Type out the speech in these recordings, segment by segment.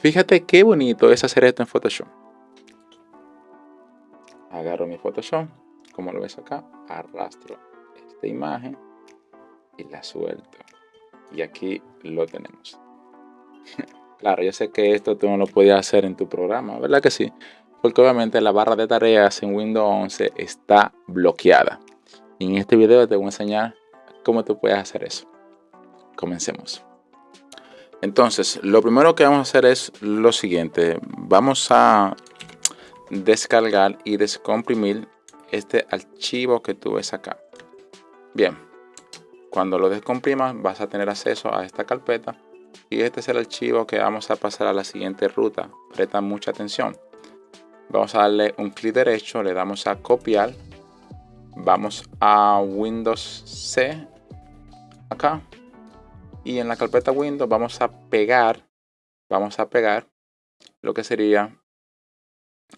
Fíjate qué bonito es hacer esto en Photoshop. Agarro mi Photoshop, como lo ves acá, arrastro esta imagen y la suelto. Y aquí lo tenemos. claro, yo sé que esto tú no lo podías hacer en tu programa, ¿verdad que sí? Porque obviamente la barra de tareas en Windows 11 está bloqueada. Y en este video te voy a enseñar cómo tú puedes hacer eso. Comencemos. Entonces, lo primero que vamos a hacer es lo siguiente. Vamos a descargar y descomprimir este archivo que tú ves acá. Bien, cuando lo descomprimas vas a tener acceso a esta carpeta y este es el archivo que vamos a pasar a la siguiente ruta. Presta mucha atención. Vamos a darle un clic derecho, le damos a copiar. Vamos a Windows C acá y en la carpeta Windows vamos a pegar, vamos a pegar lo que sería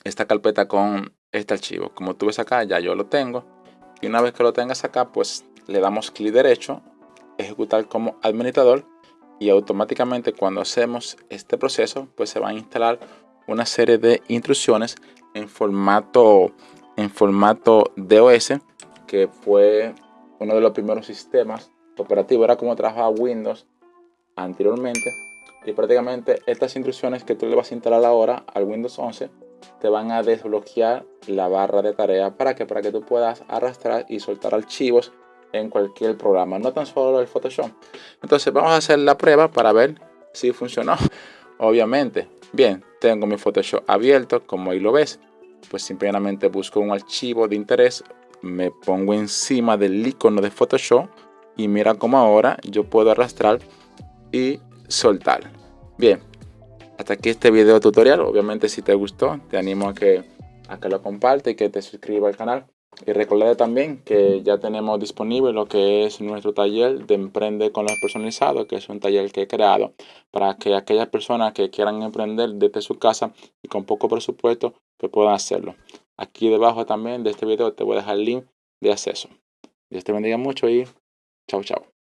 esta carpeta con este archivo. Como tú ves acá, ya yo lo tengo. Y una vez que lo tengas acá, pues le damos clic derecho, ejecutar como administrador y automáticamente cuando hacemos este proceso, pues se va a instalar una serie de instrucciones en formato en formato DOS, que fue uno de los primeros sistemas operativos, era como trabajaba Windows anteriormente. Y prácticamente estas instrucciones que tú le vas a instalar ahora al Windows 11 te van a desbloquear la barra de tarea para que para que tú puedas arrastrar y soltar archivos en cualquier programa, no tan solo el Photoshop. Entonces vamos a hacer la prueba para ver si funcionó. Obviamente, bien, tengo mi Photoshop abierto, como ahí lo ves. Pues simplemente busco un archivo de interés, me pongo encima del icono de Photoshop y mira cómo ahora yo puedo arrastrar y soltar. Bien, hasta aquí este video tutorial. Obviamente si te gustó, te animo a que, a que lo comparte y que te suscribas al canal. Y recuerda también que ya tenemos disponible lo que es nuestro taller de Emprende con los personalizados, que es un taller que he creado para que aquellas personas que quieran emprender desde su casa y con poco presupuesto, pues puedan hacerlo. Aquí debajo también de este video te voy a dejar el link de acceso. Dios te bendiga mucho y Tchau, tchau.